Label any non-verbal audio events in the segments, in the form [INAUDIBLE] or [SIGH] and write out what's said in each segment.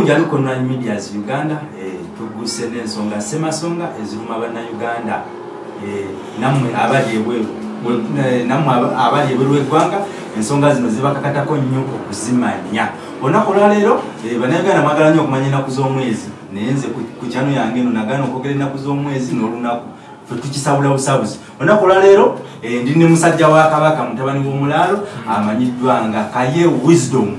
njaluko online medias uganda eh, tuguse n'ensonga semasonga eziruma bannayuganda. Eh, nammwe abali ebweru eh, nammwe abali ebweru ensonga zino zibakakatako nnyo okuzimanya. Olunaku olwaleero bannayuganda mwagala nnyo okumanya ennaku z'omwezi. Naye nze ku kyano yange eno nagana okwogera ennaku z'omwezi n'olunaku tukisabula busabuzi olunaku olwaleero ndi ne musajja wa kabaka mutabani w'omulaalo amanyiddwa nga kaye wisdom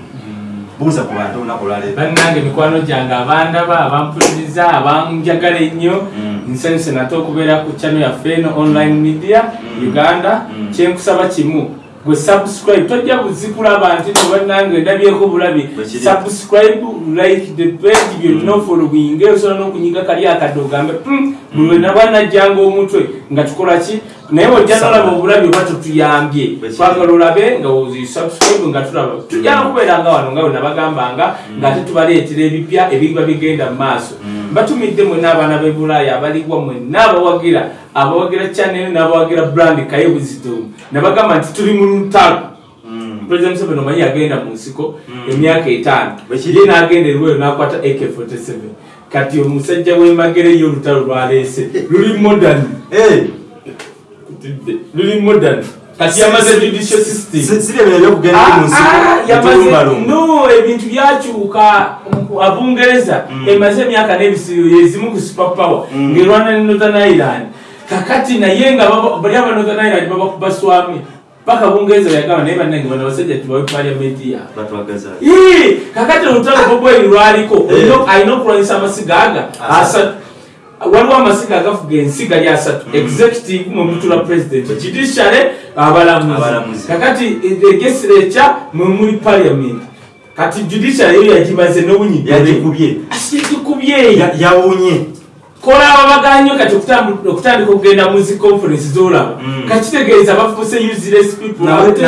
buuza ku bantu olunaku olwaleero bannange mikwano gyange abandaba abampuliriza abanjagala ennyo mm. nsanyuse nate okubeera ku channel yaffe eno online media mm. uganda mm. kyenkusaba kimu gwe subscribe tojja buzikulaba nti nobannange ndabyeko bulabi. Subscribe like the page byonna ofolowinge osobola n'okunyiga kali akadde ogambe buli wenabwanajjanga omutwe nga tukola ki? Naye ojja nolaba obulabi oba tetuyambye twagala olabe nga subscribe nga tulaba tujjana kubeera nga wano nga wenabagambanga ngaate tubaleetera ebipya ebiba bigenda mu maaso batumidde mwena abaana b'ebulaaya abaligwa mwena abawagira abawagira channel n'abawagira brand kaye wisdom nabagamba nti tuli mu lutalo mm. president seven omanyi yagenda mu nsiko mm. emyaka etaano ye n'agenda eriweyo n'akwata ak47 kati omusajja w'emagere yo olutalo lwaleese luli modern luli modern kati yamaze judicial systemno ebintu byakyuka abungereza mm. emaze emyaka n'ebisiro yezimu ku superpower mm. ngaerwana ne northern ireland. Kakati naye nga bali aba northern ireland babakuba swami paka bungereza yagamba naye bannange bano basajja tubawe paliamenti yaabwe kakati olutalo bobweri lwaliko alina okulwanyisa amasiga aga ah. asatu. Waliwo amasiga agafuga ensi gali asatu. Mm. executive mwemutula president judiciary abalamuzi. Kakati legislature mwemuli parliament kati judiciary yo yagimaze nowunyigikubye yawunye. Kola ababaganyo kati okutandika okugenda muzi conference zolaba. Mm. kakitegeeza bafuse useless peopleanti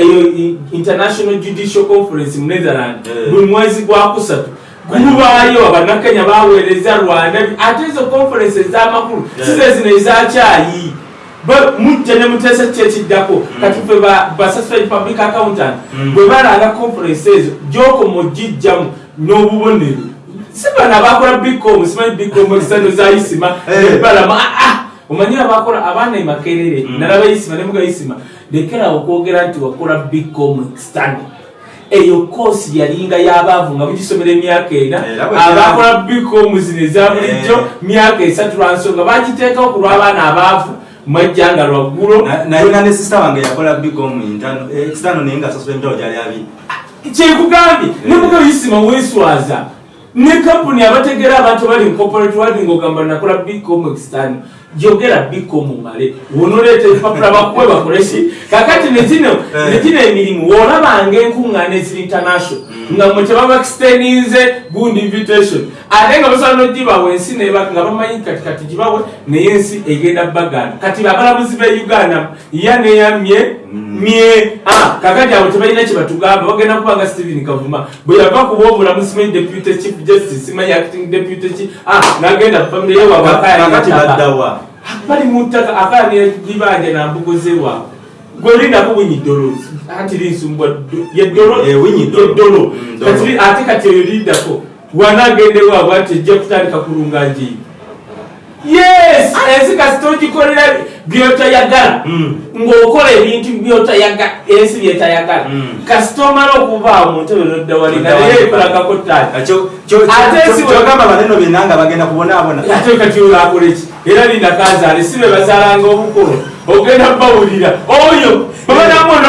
eyo international judicial conference mu netherland eh. buli mwezi gwakusatu gulubaayo abanakenya baweereza rwanda. Ate ezo conference ez'amakulu eh. sizezino ezakyayi mujja ne muteesa kyekiddako mm. kati fe basasped public accountant mm. bwe balanga conference ezo gyokoma ogijjamu n'obubonero si bana bakola bicom simanyi bicom ekisano zayisima nebalama [LAUGHS] eh. ah, ah. omanyi abakola abaana emakerere mm. nalaba yisima nemuga yisima lekera okwogera nti wakola bicom ekisano eyo koosi yalinga y'abaavu nga bugisomera emyaka ena eh, abakola bicom zino eza bulijjo eh. myaka esatu lwansonga bagiteekawo ku lw'abaana abaavu mwejjanga lwaggulo nayina ne sista wange yakola bicom ekisano naye nga sasola emitalo gyali abiri. Kyekugambye nemuga yisima weswaza ne kampuni abategera abantu bali ncorporate wadi ngaogamba nakola bicom extern jogera bicom male wonoleeta ebipapula bakuwe bakoleki kakati nezino nezino emirimu woolabanga enkuŋŋaana eziri international nga mwe tebaba exteninze good invitation. Ate nga basobola nogibawe ensi nga bamanyi katikati gibawe naye ensi egenda baganda kati abalamuzi be uganda ya neyamye mye ah, kakati abo tebalina kyebatugamba bagenda kubanga stephen kavuma bwe yava kuba omulamuzi simanyi deputy chief justice simanyi acting deputy chief nagenda famire yewabakayabaddawa bali muttaka akayanibanja nambugozewa gwelindako winyidolo anti linsumbwa yeddolo mm, ate kati eyo lindako wanagendewaabwe ati ejja kutandika kulunga njiyi yes! Ensi kasi togikolera byotayagala mm. ng'okola ebintu byotayagala ensi byetayagala mm. kasi tomala okuvaawo mu ntebe noddawalinga naye ekolagako taatiagamba baneno byonna nga bagenda kubonaabona ate kati olakoleki era linda kazaale si be bazaalanga obukolo ogenda bawulira oyo babanamona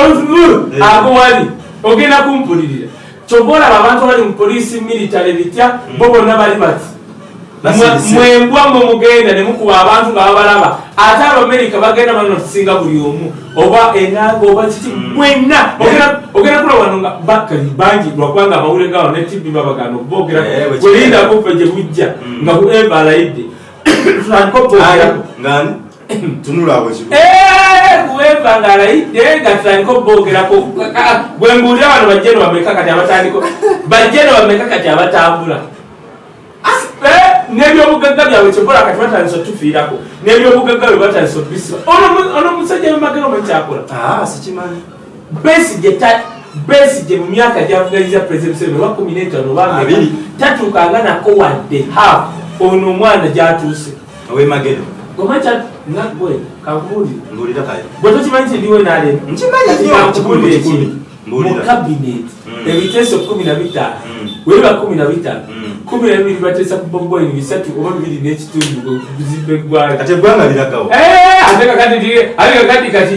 eh. akuwali. Ogenda kumpulirira. Kyova olaba abantu abali mu polisi military bitya bo bonna bali bati? Mwembwa mwe mugenda ne mukuba abantu nga babalaba ate abamerika bagenda bano tusinga buli omu. Oba enanga oba kiki? Mm. mwenna. Ogenda kula wano nga bakali bangi lwakubanga amawulire gawo ne tibi babagana okubogera. Welindako fe gye bujja nga [COUGHS] ebalayidde kuweva nga alayidde nga tutandika obogerako bwembuulira wano bajjeno bameka kati abatandiko bajjeno bameka kati abatambula. Nebyobugagga byabwe kyekola kati batandisa otufiirako nebyobugagga bwe batandisa otubisiba ono omusajja bemagero omukyakola ah, besi besige mu myaka gyavuganyiza president museveni oba kumi n'etaano Abiri. tatuukanga nako wadde half ono omwana gyatuuse. Owemagero gomacha nakwe kakuli ngulira kayo. Bweto chimanyi ndi we nale nchimanyi ndi kakuli ekiri mu cabinet. Ebiteeso 15 weba 15 kkumi n'ebiri bateesa ku bobwing bisatu oba bibiri n'ekitundu kuzimba eggwanga kati eggwanga liragawo ate kakati ate kakati kati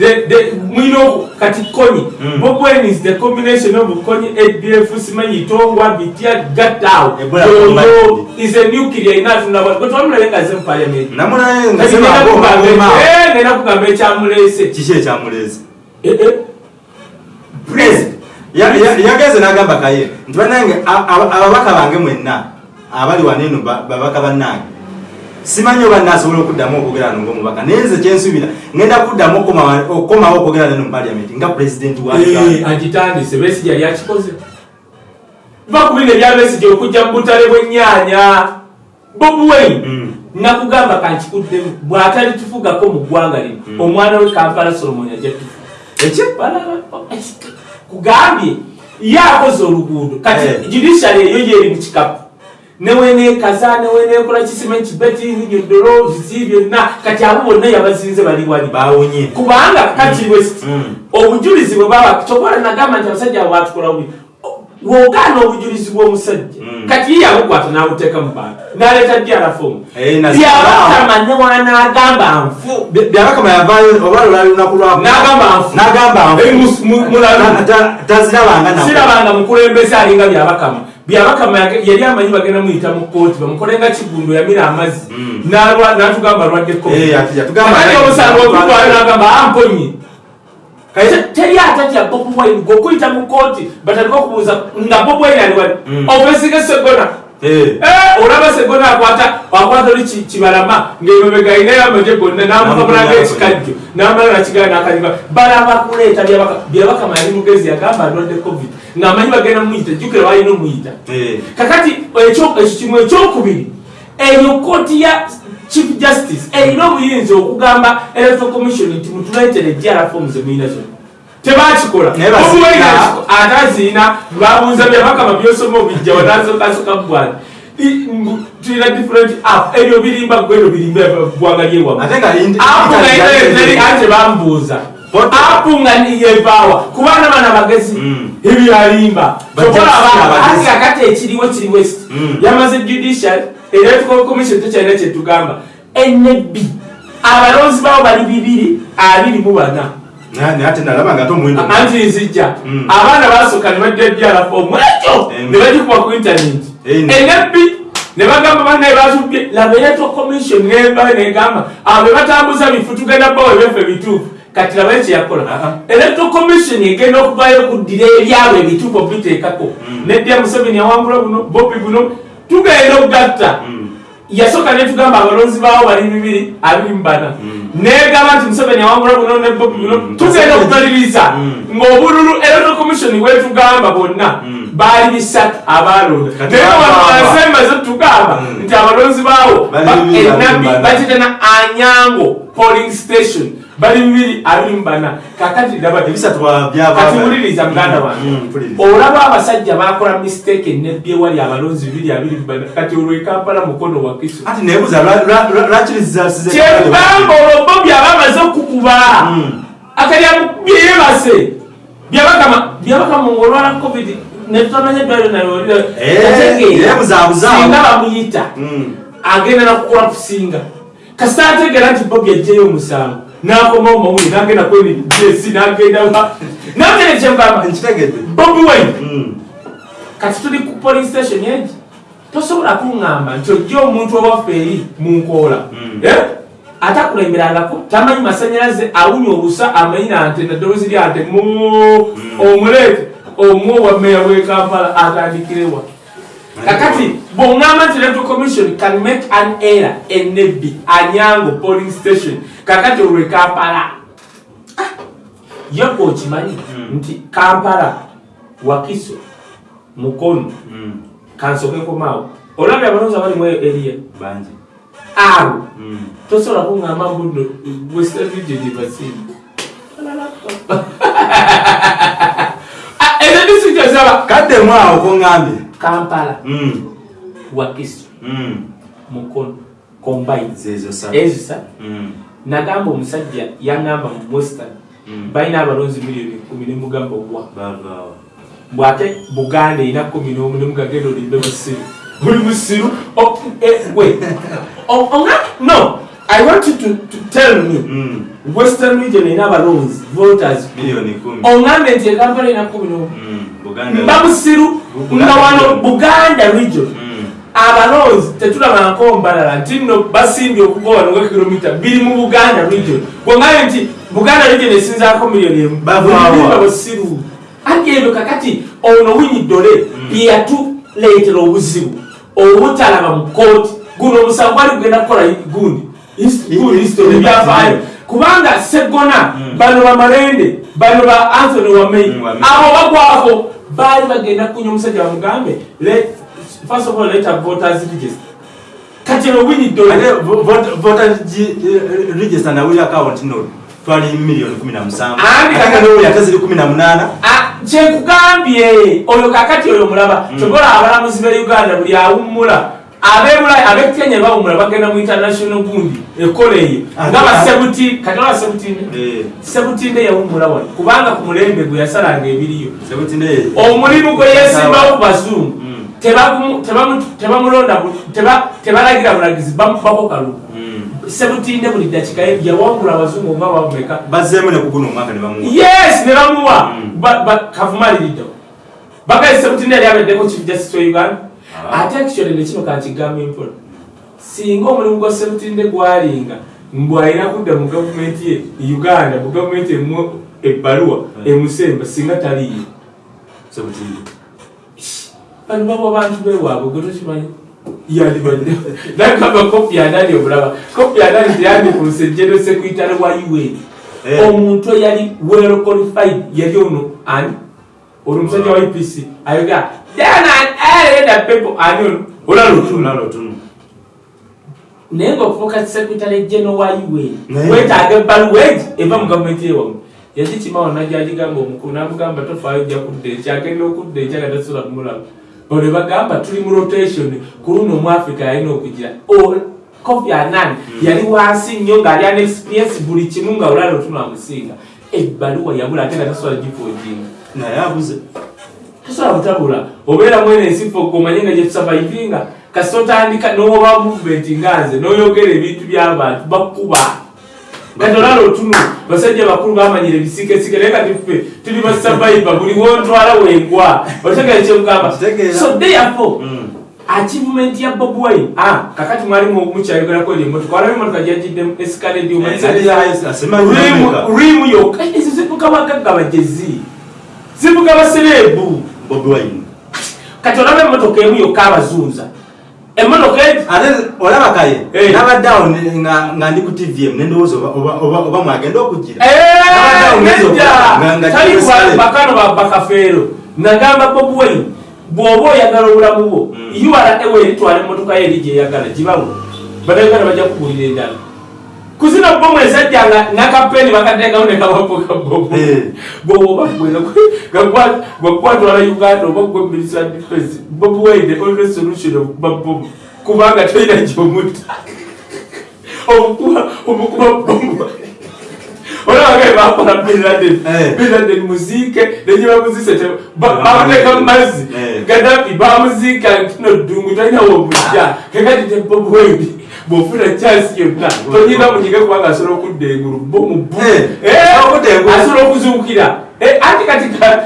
eh, mwino kati konyi. Mm. Bobwing is the combination of konyi adf simanyi itongwa bitya gattawo eh, yoyo is a nuclear enough nabwe twamulaye nga ze mu parliament namulaye eh, nga ze nakugamba ekyamulese kiki ekyamulese president Ya- ya- yagenze n'agamba kaye. Nti bannange ababaka bange mwenna abali waneeno ba- babaka bannange simanyi oba naasobola okuddamu okwogera no ngaomubaka naye nze kyensuubira ngenda kuddamu okukomawo okwogera neno mu paliamenti nga pulezidenti wa Eh, agitandise besigya lyakikoze va ku bino ebyabesigya okujja mu butale bw'ennyaanya bobi wine Mm. nakugamba kankikuddemu bw'atali tufugako mu ggwanga lino Mm. omwana we kampala solomon ajja tufu eki kugambye ye akoze oluguudo. Kati Eh. judiciary eyo yeri mu kikapu. Neweneekaza neweneekola kisimanyi kibetini gyodolo bisi byonna kati abo bonna yabazinze bali wali bawonye kubanga kati west Mm. obujulizi bwe baba kyokola nagamba nti abasajja abo batukola bubi wogaana obujulizi bw'omusajja Mm. kati yabukwata n'abuteeka mu bantu n'aleeta dyarafomu Eh, na- byabakama ne wanaagamba nfu. Bya- byabakama yavaayo oba lwali lunaku lwa n'agamba nfu. N'agamba nfu. Eh, mukulembeze alinga byabakama byabakama yali amanyi bagenda muyita mu kooti bamukolenga kigundo yamira amazzi. Mm. N'alwa- n'atugamba Eh, yatugamba Kakati naye- omusango ogutwala n'agamba amponyi Kale- Te- teri atatya bobi wine gwokuyita mu kooti batandika okubuuza nga bobi wine ali wali Mm. ovesiga segona. Eh. Eh, olaba segona akwata akwata oli ki- kibalama ngaemabega inayo amaje gonna namukabulanga Namukabula ekikajjo namala nakigala nakaliga balaba kuleeta byabaka byabakama yali mugezi yagamba alwadde covid. Ngaamanyi bagenda mumuyita jjukira balina omuyita Eh. kakati ekyo ekyo kimu ekyokubiri eyo kooti ya chief justice erina obuyinza okugamba electoral commission nti mutuleetere jara forms emuyina zonna tebakikola Naye ataziina babuuza byabakama byosoma obijja wanasokasoka mugwana tulina different app ebyo birimba gweno birimba ggwanga lyewamu indi- teri ate bambuuza Poto. apu nga niyevaawa kubana bana bagezi. Ebyalimba Bajja tokola kusiga abantu abagezi. ati akati ekiriwo kiri west. Mm. yamaze judicial electoral commission tekyalina kyetugamba nb abalonzi bawo bali bibiri abiri mu bana. Anti nzijja Mm. abaana basooka ne bajja byalafomu ekyo? Em. ne bagikuba ku internet. Eh, ne- bagamba banaye batubye laba electoral commission neba negamba abo be batambuza bifu tugenda bawa ebyaffe bituufu kati laba ekyeyakola Ah, ah. electoral commission egenda okuvayo okuddira ebyabwe ebituufu obiteekako nedya museveni awangula buno bobi buno tugenda okugatta yasooka netugamba abalonzi bawo bali bibiri abiri mu bana. Negamba nti museveni awangula buno ne bobi buno tugenda okumaliriza Mm. ng'obululu electoral commission bwetugamba bonna baali bisatu abalonda naye wansembaze tugamba nti abalonzi baawo enabbi bakitana anyango polling station bali bibiri abiri mu bana. Kakati laba ebisatu wa- byava- kati wuliriza muganda Mm, wange. mm, olaba abasajja bakola mistake enebbi ewali abalonzi bibiri abiri mu bana. Kati olwo ekampala mukono wa kisu ati nebuuza lwa- lwa- lwa- lwaki lizasize kyekugamba olwo byaba amaze okukuba. Mm. akalyamukubye yebase byabakama byabakama ngolwala covid. Netutamanya eddwaliro Eh, yeebuzaabuza. singa bamuyita agenda nakukola kusinga kasita ategeera nti bobi ajjayo omusango nakomawo mawuli nagenda kweni jesi nagenda kyemugamba nkitegedde bobi wine. Mm. kati tuli ku polling station egi tosobola kuŋŋamba nti ojja omuntu owaffe eri mu nkoola. Mm. Eh? atakulemberangako tamanyi masanyalaze awunya olusa amanyi nante naddoboozi lyante mu omuleete omu owa meya w'e kampala atandikirewa kakati bw'oŋŋamba nti electoral commission can make an error enebbi anyango polling station. Kakati olwe kampala. Yoga okimanyi Mm. nti kampala wakiso mukono Mm. kansokekomaawo olabye abalonzi abalimu eriya bangi abo. Mm. tosobola kuŋŋamba mbuno western region ebasinga [LAUGHS] ozaba kaddemu awo koŋŋambye kampala Mm, wakiso mm. mukono. Combine zezo sa ezisa Mm, nagamba omusajja yaŋŋamba mu western mm. balina abalonzi miliyoni kumi nemugamba bavaawo bwate buganda erina kumi nomu nemugagenda olimbe musiru oli musiru O- eh, we O- onga no. I want you to, to tell me. Mm, western region erina abalonzi voters. Ongambe nti ekampala erina kumi nomu. Mba musiru nga wano buganda region. Mm, abalonzi tetulabanko mbalala nti nno basimbye okugowa nga kilomita biri mu buganda region bwongaye nti buganda region esinzako miliyoni emu Bavaawa. bulimba basiru ati ebyo kakati ono winyi dole yeyatuleetera obuzibu obutalaba mu kooti guno omusango gwali kugenda kukola gundi his- gundi history ebyafaayo kubanga segona Mm. bano bamalende bano ba anthony wamei Mm, Wamei. abo bagwako baali bagenda kunya omusajja bamugambe first of all let a voters register. Kati eno winyi dole ate vo- vote- voter gi- eh, register nawuli account no. Twali miliyoni kumi na musanvu Andi ate kaka- nawuli ate ziri kumi na munaana Ah, kyekugambye oyo kakati oyo mulaba. Mm. kyokola abalamuzi be uganda buli awummula. Abebula abekenya bawummula bagenda mu international gundi ekola eyo Ah, nga ah. basebuti kati oba sebutinde? Eh, sebutinde yawummula wano. Kubanga ku mulembe gwe yasalanga ebiriyo. Sebutinde. Omulimu gwe yesimbawo ku bazungu. Mm. tebagumu- tebamu- tebamulonda tebalagira bulagizi bamukubako kalulu Mm. sebutinde buli dakika yawangula abazungu nga bameka bazzeemu ne kuguno omwaka ne bamuwa. Yes ne bamuwa. Mm. Ba- ba- kavumaliriddeo bagaise sebutinde yali abeddeko chief justice wa uganda. Ah. ate actually nekino kankigamba empola singa omulimu gwa sebutinde gwalinga mbwalina kudda mu gavumenti ye uganda mu gavumenti emu ebbaluwa Mm. emusemba singa taliyo sebutinde bano babo bantu bewaabwe gwe tokimanyi yandibadde nagamba kopi yanani obulaba kopi yanani teyandikuuse general secretary wa un Eh. omuntu eyali well qualified yali ono ani? Ono omusajja wa epc ayoga danaeda pepo. Ani ono? Olalutuna olalo tunu naye ngaokufuuka secretary general wa un wetaaga ebbaluwa egi eva mu gavumenti yewamu yagikimawo najagigamba omukulu namugamba tofaayo ojja kudda ekya agenda okudda ekya nga tasula kumulaba bano bagamba tuli mu rotation. Ku luno omuafrika yalina okugira kofi anan yali wansi nnyo ng'ali an experience buli kimu nga olala otunamusinga ebbaluwa yabula ate nga tasobola gifoojinga naye abuze tosobola butabula obeera mwene ensifo gomanye nga gyetusavaivinga kasi otandika nowoba movement nga nze noyogera ebintu by'abantu bakkuba kati olala otunu basajja bakulu bamanyira ebisikesike naye kati ffe tuli basavaiva buli wontwala wengwa. Otegere kyemugamba so therefore Mm. achievement ya bob wine. Ah kakati mwali mukyayogerako eri emotoka walawo emotoka asimanyi n'omuka. rimu yokka ezo zivuga bagagga bagezi. Zivuga basereebu kati olaba emotoka emu yokka abazunza emotoka egi ate olaba kaye nabaddeawo ne- nga ndi ku tvm nendowooza oba- mwagenda okugira bakafeero nagamba bob wine bw'oba oyagala obulamu bwo Mm. ura eweeritwala emotoka ye eri gyeyagala gibawo banayuganda bajja kugulira endala kuzina bomu ezajja nga nakapeni bakateekawo uganda oba gwe minister defense solution kubanga tolina bomu bakola binladen binladen muziike nenye bamuzise bamuteeka gadafi bamuziika ddungu talinawo wine bwofuna chance yonna tonyinga munyiga kubanga asobola okudda engulu bomu bu Eh, Eh, asobola okuzuukira. Eh, ati kati ka-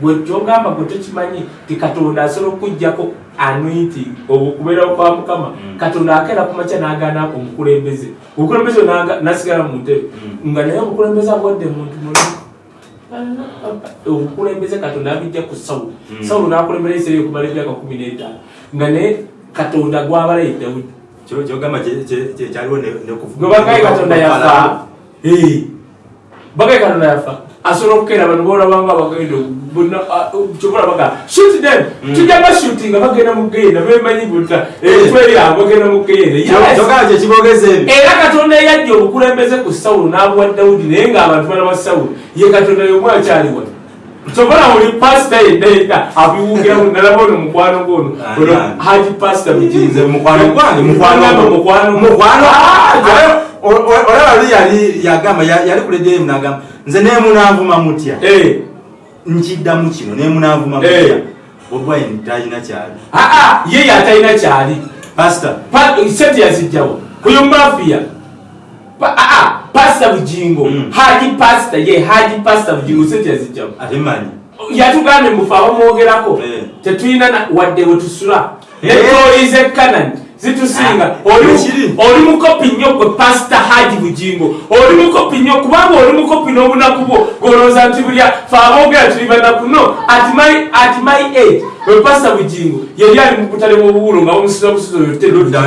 gwe kyogamba gwe tokimanyi ti katonda asobola okugjako anointing okubeerawo kwa mukama. Mm. katonda akeera kumakya n'agaana omukulembeze omukulembeze nasigala mu ntebe. Mm. nga naye omukulembeze abwadde muntu mulamu obukulembeze katonda abijja ku sawulo. Mm. sawulo n'akulembera ebiseera okumala emyaka kumi n'etaano. Nga naye katonda gwabalaye dawudi kyogamba kyaliwo ne- nekufu- gwe bagaye katonda yafa bagaye katonda yafa asobola okukeera bano bolabanga bagenda bonna kyobola baga shoot them. Mm. tujja bashootinga bagenda mu genda bemanyi buta. Etwerya bagenda mu genda Kyo- kyogamba kye kibogeza ebyo era katonda eyajja obukulembeze ku sawulo n'abuwa dawudi naye ng'abantu bana ba sawulo ye katonda yomu kyobona buli pasita yendaenda abiwugiramu nalaba ono mukwano gono Ah, ono ah. haji pasita nze mukwano. Gwange? Mukwano mukwano. Mukwano? Ah, olaba luli yali yagamba ya- yali kulejeyo nagamba nze nemunanvuma mutya? Eh. nkiddamu kino nemunanvuma mutya. Eh. bobwine talina kyali. Aa ye yatalina kyali. Pasita Pa- sente yazijjawo oyo mafiya aa pasita bugingo Mm. haji pasita ye haji pasita bugingo sente yazijjawo ate manyi yatugambye mufe abamwogerako Eh. tetulina na- wadde wetusula Eh. netoyize kanani zitusinga. Ah, Oli- mukopi nnyo gwe pasita haji bugingo oli mukopi nnyo kubanga oli mukopi n'obunaku bwo. Golowooza nti bulya fe aboogera tuli banaku no at my age we pasita bugingo yali ali mu butale bw'obuwulo nga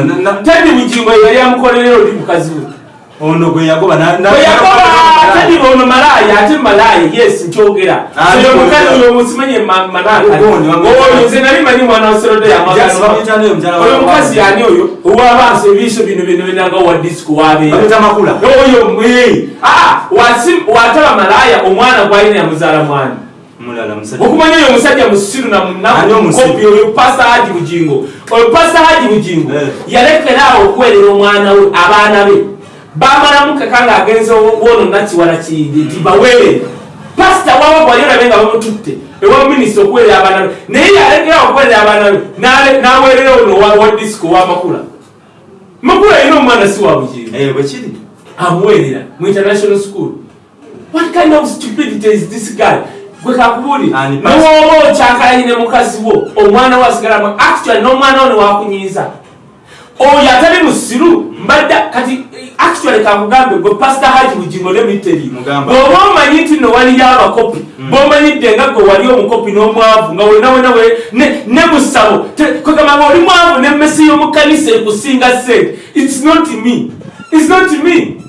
na- na- tedi bugingo yali amukolerera oli mukazi we ono gwe yagoba weyakola tedi ono malaaya ate malaaya yes nkyogera. Ah, oyo mukazi nkyogera. oyo musimanye manaka Ogoni, wamwita- oyo nze nali manyi mwana wa serodo Just bamwita naye mukyala wa- oyo mukazi yani oyo? Owabansi ebiso bino bino binanga wa disco wabeera bamwita makula. Oyo wasi- wataba malaaya omwana gwalina yamuzaala mwana okumanya oyo omusajja musiru na Ani munaku omusiru? kopi oyo pasa haji bugingo oyo pasa haji bugingo Eh. yalekeraawo okuwerera omwana we abaana be bamalamu kaka nga agenze wono nakiwala kiyindi nti baweerere pasita wawa gwali olabe nga bamututte ewa minisita okuwerera abaana be naye yalekeraawo okuwerera abaana be n'aweerera ono wa- disco wamakula makula. Yina omwana si wa bugingo Eh, amuweerera mu international school. What kind of stupidity is this guy? Gwe kakubuli pastor. niwoba okyakalanyine mukazi wo. Omwana we asigalamu actually n'omwana wo newakunyiiza oyo atali musiru mbadde kati eh, actually kakugambe gwe pasita haji bugingo lemiteri Mugamba. bw'oba omanyi nti no waliyo abakopi bw'omanyidde nga gwe wali omukopi n'omwavu nga wena wena we ne- ne musabo Te- kwegamba nga oli mwavu nemmesi y'omukanisa ekusinga sente. Its not me. Its not me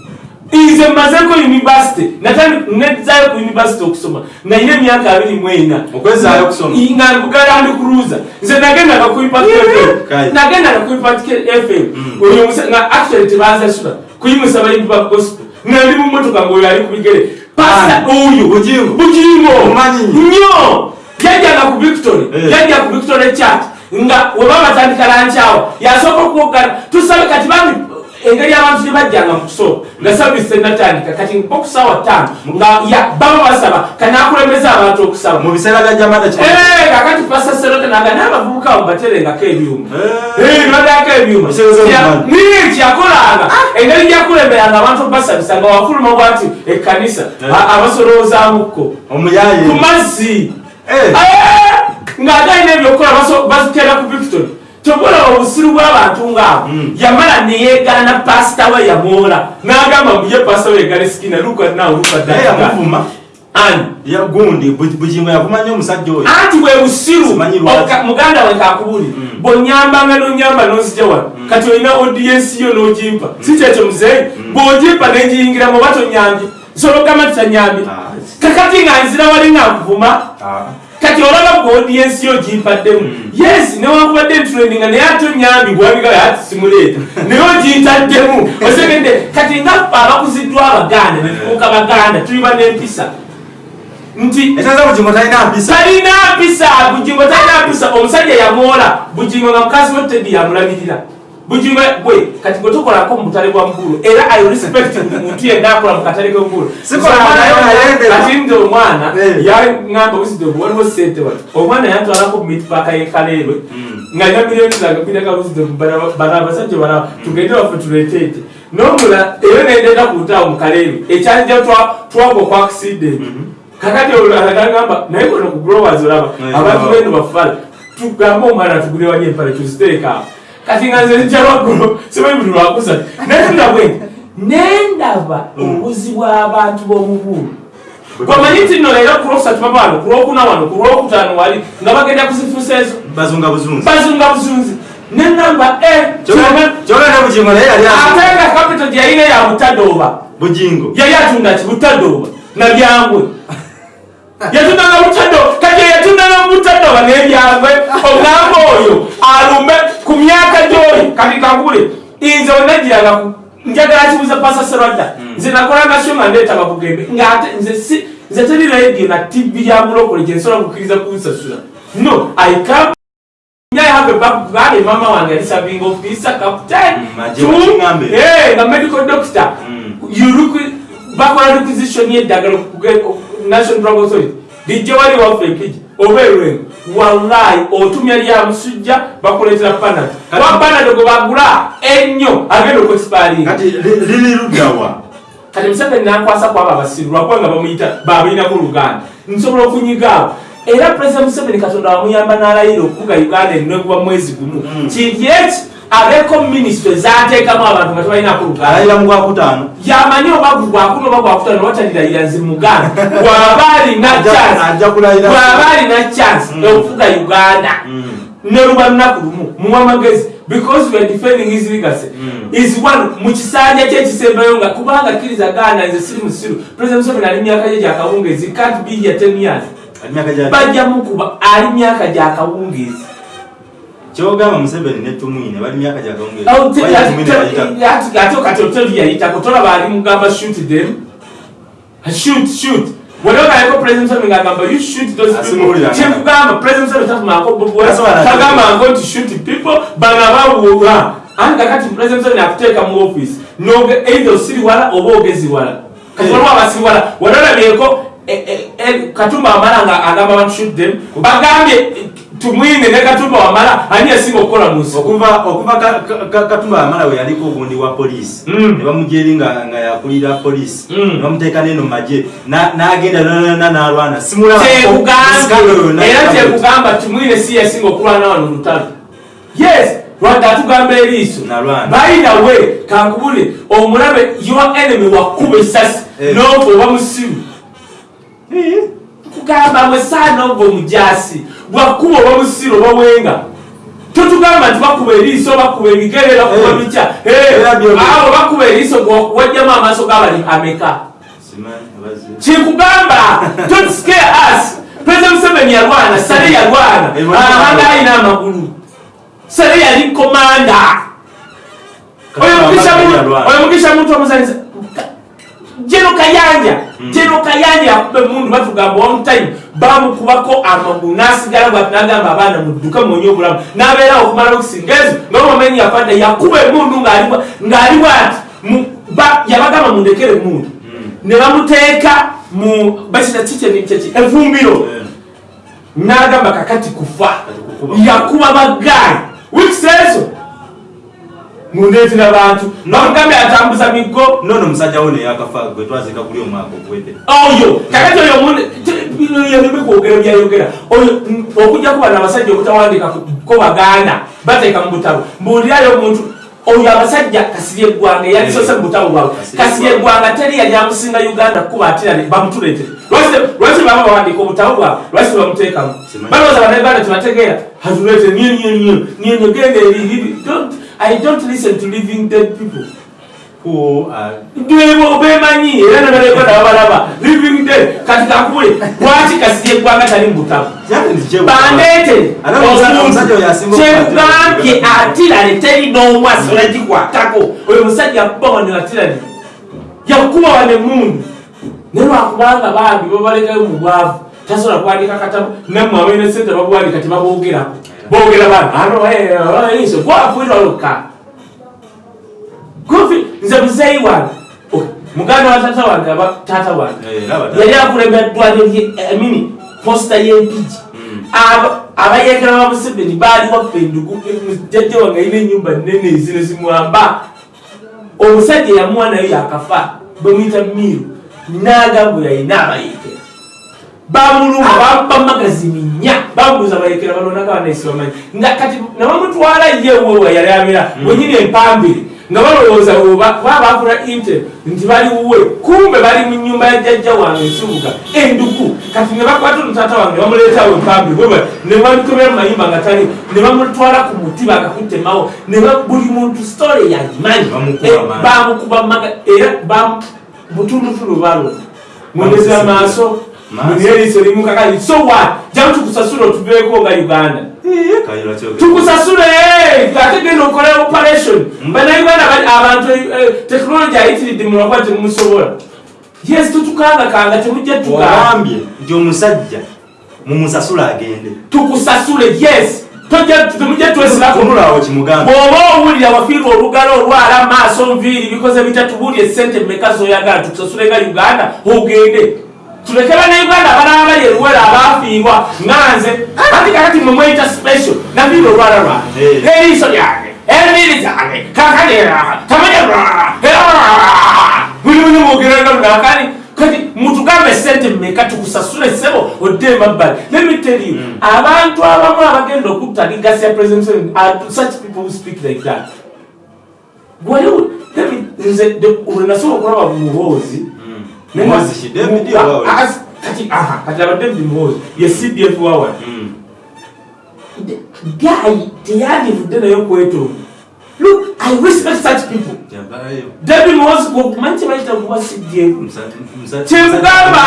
nze mmazeko univesity nezayo ku univesity okusoma. Nayina emyaka abiri mu ena. Okwezaayo okusoma? nga bugala ndi kuluza nze nagendaga ku impact fm Kale. nagendaga ku impact fm oyo musa- nga actually tebanzasula kuyimusa bayimbi ba gospel. Nga ndi mu motoka ngaoyo ali ku bigere. Pasa oyo. Bugingo. nnyo. Yajjanga ku victory. Eh. yajja ku victory church. Nga weba batandika lankyawa yasooka okuwogana tusabe kati bami engeri abantu gyebajjanga mu kusooka nga savisi tenatandika kati mpa ku saawa ttaano nga ya- baba basaba kanakulemeza abantu okusaba. Mu biseera bya jamada Eh, kakati pasa serote naga n'abavubuka baterengako ebyuma. Eh. nodako ebyuma. Niye kyakolanga engeri gyakulemberanga abantu basabisa nga wafuluma bwati ekkanisa Eh. a- abasoloozaamukko omuyaye ku mazzi. Eh. Eh, ng'agalina ebyokukola baso- bazitera ku victory tobola obusiru bw'abantu ngaabo Mm. yamala neyeegana pasita we yamwola. N'agamba muye pasita we yegale sikina luka nawe luka naye yamuvuma. Ani? Ya gundi Bu- bugingo yavuma nnyo omusajja oyo. Anti bwe busiru. Muganda we kakubuli Mm. bwonyambanga nonyamba nozija wano kati olina odiyensi yo nogimpa. Si kyekyo muzeeyi? Bwogimpa negiyingiramu oba tonyambye nsologamba titanyambye Ah. kakati nga nzira wali nga nkuvuma. Ah. Kati olaba gwe odiyensi yo gimpaddemu yes newankubadde ntrendinga naye ate onyambi bwabigaa ati simuleeta naye ogintaddemu [LAUGHS] osegedde kati nga ffe abakuziddwa abaganda netubuuka baganda tuli banempisa nti talina mpisa. Bugingo talina mpisa. Omusajja yamwola bugingo nga mukazi we tedi yamulabirira bugingo gwe kati gwe tokolako mu butale bwa mugulu era i respect muntu yenna akola mu katale k'omugulu kati nze omwana Eh. yaŋamba wisdom waliwo sente wati omwana yantwalako mu mitpaaka y'ekaleerwe nga alina miliyoni zange kwinaka wisdom bana abasajja balaba tugende waffe tuleeteete nomula eyo nendeeta ku lutaawo mu kaleerwe ekyanja twagwa ku accident. Kakati olagamba naye kono ku growers olaba Eh, abantu beno bafala. Tugambe omwana tugule wali empale tuziteeka awo kati nga nze njalwagulo simanyi buli lwakusatu naye tundabwe nendaba obuzi bw'abantu b'omubuulu kwamanyi nti nno leero ku lwokusatu baba wano ku lwokuna wano ku lwokutaano wali nga bagenda kuzifusa ezo. Bazunga buzunzi. Bazunga buzunzi. Nenamba kyogera ne bugingo naye yali ate nga kapito gye yalina ya butadooba bugingo yali atunda ki? Butadooba nabyangwe yatundanga butado kati yatundanga butadooba nebyangwe ogamba oyo alume ku myaka gyoli kati kakule nze wenagiraga njagala kibuza pasa serwadda nze nakola nasyo nga ndeeta babugembe ngaate nze nze teri radio na tv ya mulokole gyensobola kukkiriza kunsasula. No i come I have a background, mama wange yali serving officer, captain, Mm, eh, nga medical doctor. Mm. You look, bakola requisition y'eddagala okuge- national drug authority lijja wali waffe oba erwengo wallahi otumya lya musujja bakuleetera panado kuba panado gwe bagula ennyo agenda okwexpiringa kati museveni nankwasa kwabo abasiru lwakuba nga bamuyita babayinako oluganda. Nsobola okunyigaawo era pulezida museveni katonda wamuyamba n'alayira okukuga uganda enegwa mwezi gumu. Mm. kinti eki abeko minisitule zateekamu abantu nga tebalina luganda alayira mu gwakutaano yamanyi oba gwakuna oba gwakutano watalirayira nzi muganda [LAUGHS] bw'aba alina chance ajja kulayira bw'aba alina chance Mm. okufuga uganda. Mm. ne luba lunaku lumu muwa amagezi because we are defending his legacy. Mm. is one mukisanja kye ekisembayo nga kubanga kkiriza gana nze siri musiru president museveni ali myaka gye gyakawungeezi can't be here ten years. Bajja mukuba ali myaka gyakawungeezi kyogamba museveni ne tumwine bali myaka gyakawungeezi te- Why ate- Tumwine te- bayita- ate ate kati oteri yayitako tolaba ali mugamba shoot them. Shoot shoot. Waliwo president museveni ngagamba you shoot those people. Asimuulira. Nga- kyekugamba president museveni tatumako bobo That's what I think. tagamba nti shoot people bano abawuula anti kakati president museveni akuteeka mu office noge either osiri wala oba ogezi wala. Kati waliwo abasiri wala wali eh, eh, eh, katumba wamala nga agamba them bagambye tumwine ne katumba wamala ani yasinga okukola mu nsi? Okuva okuva Ka- Ka- Ka- katumba amala we yaliko ogundi wa poliisi. Mm. ne bamujeri nga yakulira poliisi. Mm. ne bamuteeka neno maje Na- n'agenda nanana n'alwana. Simulaba kyekugambye era kyekugamba tumwine si yasinga okulwana wano lutalo yes lwadde atugamba eriiso. Baina we kankubule omulabe your enemy wakuba esasi Eh. noova oba musiru kugamba mwe saana ova omujasi bwakuba oba musiru oba wenga totugamba nti bakuba eriiso bakuba ebigere bakuba byo- abo bakuba eriiso wajjamu amaaso gabali ameka kyekugamba [LAUGHS] don't scare us. President museveni yalwana sale yalwana. Ahanga alina amagulu. Sale yali komanda oyo mugisha muntu omuzanyiza jeno kayanja. Jeno kayanja yakuba emundu batugamba one time. Bamukubako amagulu nasigala bwati nagamba abaana mudduke mwonye obulamu. Nabeerawo okumala okusinga ezo ngaomumenyi yafadde yakuba emundu ng'ali- bwati yabagamba mundekere emundu ne bamuteeka mu basita kikyekikyeki evumbiro. N'agamba kakati kufa. Yakuba bagaali wikisi ezo mundeetera bantu. Bamugambye atambuza miggo nono musajja wo neyakafa gwe twazika kulio omwaka ogwete oyo kakati oyo yaleme kwogera byayogera oyo okujja kuba nabasajja obutawandika ko baganda bateeka mu butabo mbuulirayo omuntu oyo abasajja kasirye eggwanga yalisose mu butabo Kasirye kasiye eggwanga teri yali amusinga uganda kuba atirane bamutuleetere lwaki baba bawandika obutabo bwabwe? Lwaki tebamuteekamu Simanyi. balowooza bannayuganda tebategeera. Hatuleete nyenyenyenyenyenye genda eri Don't- i don't listen to living dead people. Dwebo bemanyi era nabalekona babalaba living dead. Kati kakule lwaki kasirye eggwanga tali mu butabo bandeete Ate omusajja oyo asinga kyekugambye okukwatira. atirane teri n'omu asobola gikwatako oyo musajja yakuba wano atirane yakuba wano emundu naye lwakubanga bambi babalekayo mu bwavu. Tasobola kuwandika katabu. Nammwe abalina sente babuwandika tebaboogerako boogera bantu gwafuirwa lokka kofi nze muzeeyi wange Oh, muganda wa tata wange aba tata wange Eh, laba ddala. yali akulembera ddwaliro lyemini posita y'empigi Mm. Aba- abayekera ba museveni baali waffe endugu jajja wange alina enyumba nene ezino zimwamba omusajja yamuwa nayo yakafa bwemuyita miru n'agamba oyo ayina abayekera bamuluma bamba magazini nnya bamubuuza abayekera balonaka banaisi bamanyi nga kati nabamutwala ye wewa yali abeera wenyini empambire nga balowooza baba bafuna inte nti bali wuwe kumbe bali mu nyumba ya jjajja wange ekibuga enduku. Kati ne bakwata omutata wange bamuleetawo empambire bwe ne bamutomera mu mayimba nga tali ne bamutwala ku muti bakakutemawo ne buli muntu sitole yagimanyi. Bamukuba Eh, maga era butundutulu balona mwendeza amaaso. Maaso. Muneriiso limukakali so what? Jamu tukusasula otuveeko nga uganda. Tukusasule ate genda okole operation. Bannayuganda bali- abantu eh, tekinologi ayitiridde mulwakuba temumusobola yes tutukangakanga temujja tugamba ogambye nti omusajja mumusasula agende. Tukusasule yes. Temujja twesirako tunulaawo kimugambe bw'oba owulira wafiirwa olugalo olwala maaso nviiri bikoze bitatubuulye sente mmeka zoyagala tukusasule nga uganda ogende tuleke bana uganda abalaba bali eruwera abaafiirwa nganze ati kakati mwe mweyita special nafiirwa olwala lwange Eh. eriiso lyange emiri zange kakanera tamanya buli buli mwogeranga lunakani kati mutugambe sente mmeka tukusasule sebo odde emabbali tell you abantu abamu abagenda okutta ligasi ya president such people who speak like that me- nze de- olwe nasobola okulaba muhoozi Mm. Muhoozi ki? David Owawa? Kati aha, kati aba david muhoozi ye cdf wawali Mm. guy teyandivudde naye okwetonda look i respect such people david muhoozi omanyi kyebayita kuba cdf musa-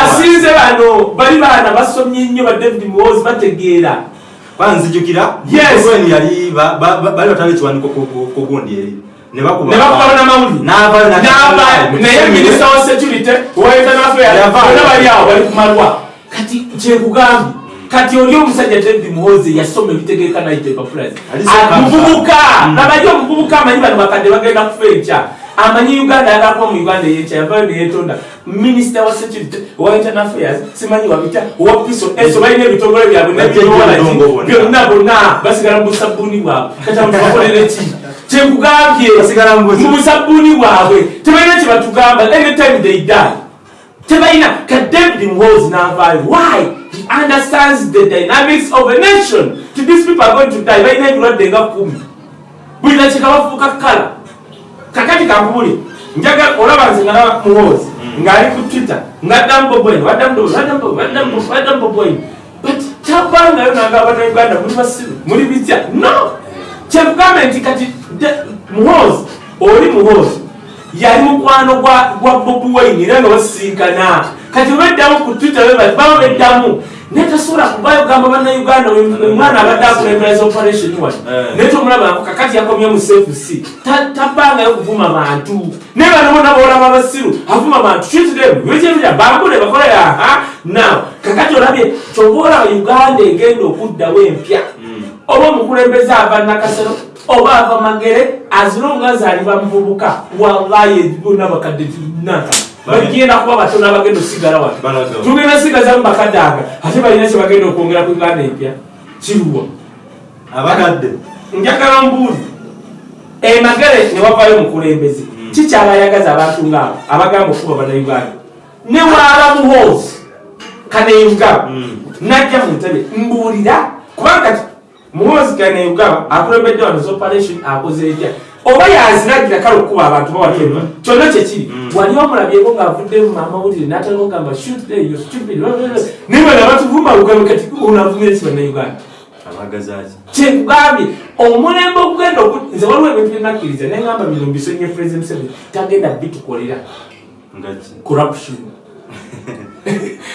asinze bano bali baana basomye nnyo ba david muhoozi bategeera kwanzijukira Yes. Bali batwala ekiwaniko ku- ku- ku gundi eri ne bakuba? Ne bakubana mawulire N'avayo na- N'ava- naye minisita wa security wa bonna bali awo bali kumalwa kati kyekugambye kati oli omusajja david muhoozi yasoma ebitegeeka nayita epapulazi Alisooka muvubuka. Mm. nabaye omuvubuka amanyi bano bakadde bagenda kufa enkya amanyi uganda yagakuba mu uganda eyekya yavayo neyetonda minisita wa security wa internal affairs simanyi wabita owa piso eso balina ebitongole byabwe bonna. byonna bonna basigala mu busabuuni bwabwe. Kati abantu bakolere ki kyekugambye mu busa- mu busabuuni bwabwe tebalina kyebatugamba anytime they die tebalina ka david mhos navaayo why? He understands the dynamics of a nation. To these people are going to die balina ebirwadde nga kumi. Buli nakika bafuuka kala kakati kankubuli njaga olaba nze nga muhoozi ng'ali ku twitter ngaddamu bobo waddamu bobwine but tabangayo nanga abannayuganda muli basiru muli bitya no! Kyekugambe nti kati muhoozi oli muhoozi yali mukwano gwa bobi wine era nga basisinkana kati obeddamu ku twitter baba beddamu naye tasobola kubayo gamba bannayuganda omwana abadde akulembera za operation wano. Eh. naye tomulaba kakati yakomye mu cfc Ta- tabangayo kuvuma bantu. Naye bano bona boolaba abasiru avuma bantu. Kitiremu bikyeruya bambule bakole aha. Now kakati olabye kyoba olaba uganda egenda okuddawo empya oba omukulembeze ava nakasero oba ava magere azilonga azaliba muvubuka wallahi bonna bakadde naka bagenda kuba batono abagenda osigala wano. Tugenda sigazamu bakadde aga ate balina kyebagenda okwongera ku uganda empya. Kiruwa. Abakadde. Njagala mbuuli. Emagere newavayo omukulembeze kikyabayagaza abantu ngaabo abagamba okuba bannayuganda. Ne waaba muhoozi kaneyugaba Mm. najja mu ntebe. Mbuulira. Kubanga kati muhoozi kaneyugaba akulembedde wano zoperation akoze etya? Oba yaziragira kale okukuba abantu bawatema kyonna kyekiri wali omulabyeko ngaavuddemu mamawulire natala ogamba shoot there, you stupid. Naye bana batuvuma lugambe kati onavumire ki bannayuganda kyekugambye omulembe ogugenda nze waliwo ebintu byenakkiriza neŋamba bino mbisonye president museveni tagenda bitukolera. Corruption [LAUGHS]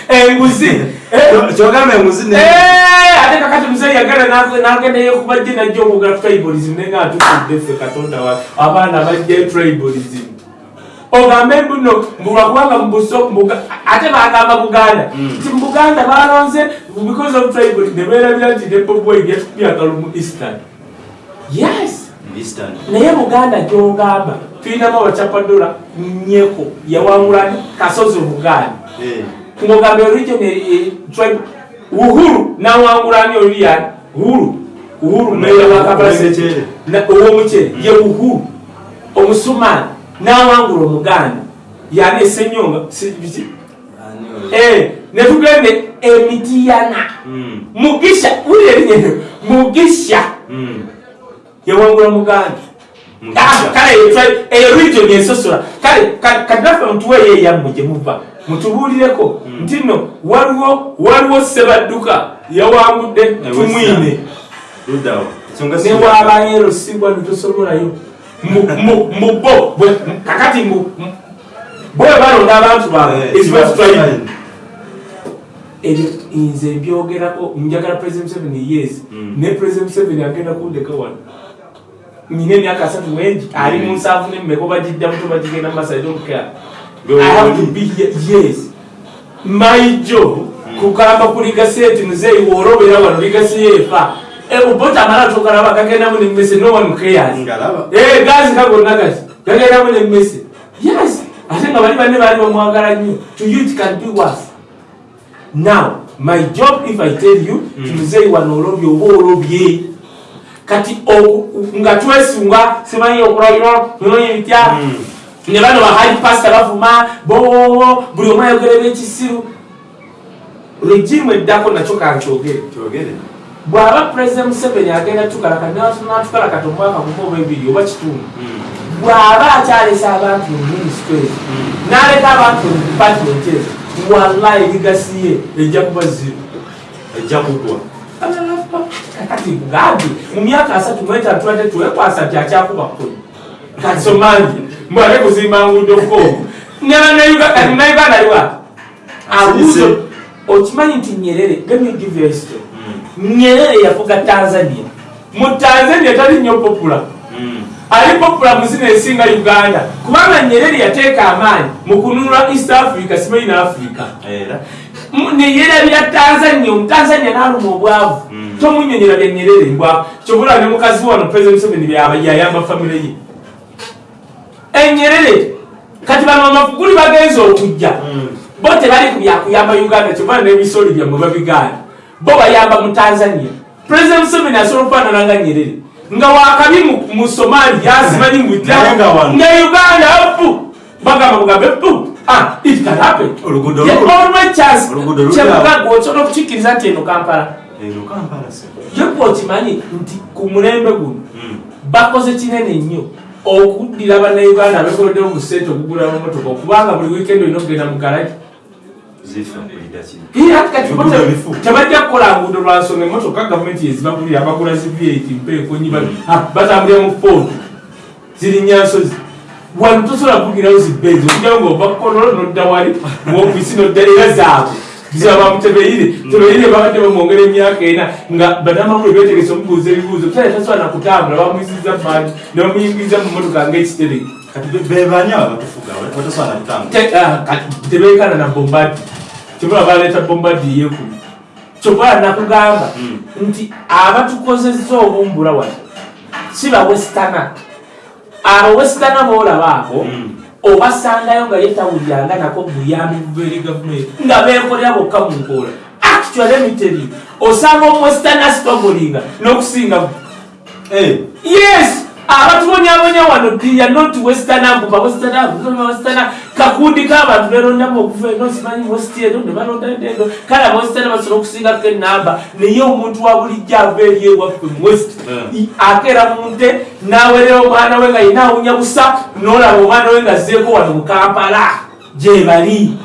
enguzi [LAUGHS] eh, kyogambe enguzi ne eh, ate kakati muzeyi yagala na- nagenda yekubajje najja okwogera tribalism naye nga atutudde ffe katonda wa abaana bajja tribalism. Ogambe mbuno mbulwakubanga mubuso mbuga- ate bagamba buganda. Nti mubuganda balonze because of tribalism neberabira nti nebobwai yatukubya akalumu eastern. Yes. Naye buganda gyogamba tulinamu abacapadola nyeko yawangulani kasozi obuganda. Eh. Ng'ogamba region tribe uhuru nawangulani oliyani uhuru. Uhuru meya wa kapalase Omuceere. Na- ow'omuceere ye uhuru. Omusumaani nawangula omuganda. Yani esenyonga? Eh, ne tugende emitiyana Mm. mugisha wulira erinnya mugisha. Mm. yawangula muganda. Ah, kale eyo eyo region esosola kale ka- kadaffe mutuweeyo eyammwe gye muva mutubuulireko nti nno waliwo waliwo sebadduka yawangudde tumwine. Newaabayo sibwa nitosomolayo mubo kakati bwe balonda abantu baabwe ezibatutwalire fine. ebyo nze mbyogerako njagala president museveni yes. Mm. ne president museveni agenda kundeka wano. Nina emyaka asatu wengi ali mu nsanvu nemmeka obagijjamu tobagigenda mumasai domcare I have to be here. Yes. My job kugamba ku ligasi eti muzeeyi woolobera wano ligasi yeefa obota amala tokalaba gagendamu nemmese no one cares. Ngalaba. Eh, gazi kagonna kati gagendamu nemmese yes. Ate nga bali banne baali bamwagala nnyo. To you it can be worse. Now my job if i tell you ti muzeeyi wano olobye oba olobye. Kati oku- nga twesunga simanyi okulabira simanyi bitya? Mm. Ne bano bahali pasita bavuma bo buli omu ayogera ebyekisiru regimu eddako nakyo kankyogere kyogere bw'aba pulezidenti museveni agenda tukalaka natukalakata omwaka gumu oba ebiri oba kitundu bw'aba akyalesa abantu mu minisito ezo n'aleka abantu mu department ezo wallahi ligasi ye ejja kuba ziro ejja kugwa kati ngambi mu myaka asatu mwetatu tubadde twekwasa ti akyakuba kkumi kati somangi mbwate kuzimba nguudo ko nauganda aliwa abuuzo. Okimanyi nti nyerere a history nyerere yafuga tanzania. Mu tanzania tali nnyo popula ali popula muzina esinga uganda. Kubanga nyerere yateeka amaanyi mu kununula east africa simanyi ne africa. Era. Neyerabira tanzania omutanzania naluma obwavu. Mm. tomunyonyera byenyerere mbwa. Kyobula ne mukazi wano president museveni byaba yayamba famire ye enyerere kati bano amafuguli bagenza okujja. Bo tebali ku byakuyamba uganda kyobula nebisoli byammwe babigaana bo bayamba mu tanzania. President museveni asobola okufaanana nga nyerere. Nga wakabi mu- somali yasimanyi nga uganda pu bagamba bugambe pu ah kyebugaga osobola okukikkiriza nti eno kampala? Yekwa okimanyi nti ku mulembe guno bakoze kinene nnyo okuddira bannayuganda abekoleddewo ku sente okugula mamotoka okubanga buli wiikendi olina okugenda mu bifu. tebajja kukola nguudo lwa nsonga emotoka gavumenti yezibagulira abagula zi vat mpeekonyi batambulira mu foodu zirinya nsozi. Wano tosobola kuvugirawo zibbenzi okujjawo ngaova kukonolo nodda wali. Muofisi nodda era zaabwe zaba mutebeire tebeire babadde bamwongera emyaka ena nga banamawule betegese omubuuza ebibuuzo kale tasobola nakutambula. Bamuyisiza maani ne bamuyingiriza mu motoka ngaekitereke kati be- bebani aba batufuga batasobola nakutambula. Te- ah, tebeekana na bombadi kyobola baleeta bombadi yekumi kyobola nakugamba Mm. nti abatukozesa obumbula wano. Si bawesitana abo wesitana boolabaako Mm. Obasangayo nga yetawulyanga nako buyambi buva eri gavumenti nga beekolera bokka mu nkoola. Actually emiteri osanga omuwesitana sitogolinga n'okusinga Eh, yes! Abatubonyabonya wano dia not western ambuba western ambuba western kakundi k'abantu berondamu okuva eno simanyi westi eno ne balonda eno. Kale abawestern basobola okusingako enamba naye omuntu wa bulijjo ava eri ewaffe mu west Mm. akeera mu nte n'awerera omwana we nga yina awunya busa n'olaba omwana we nga azzeeko wano mu kampala. Gye bali.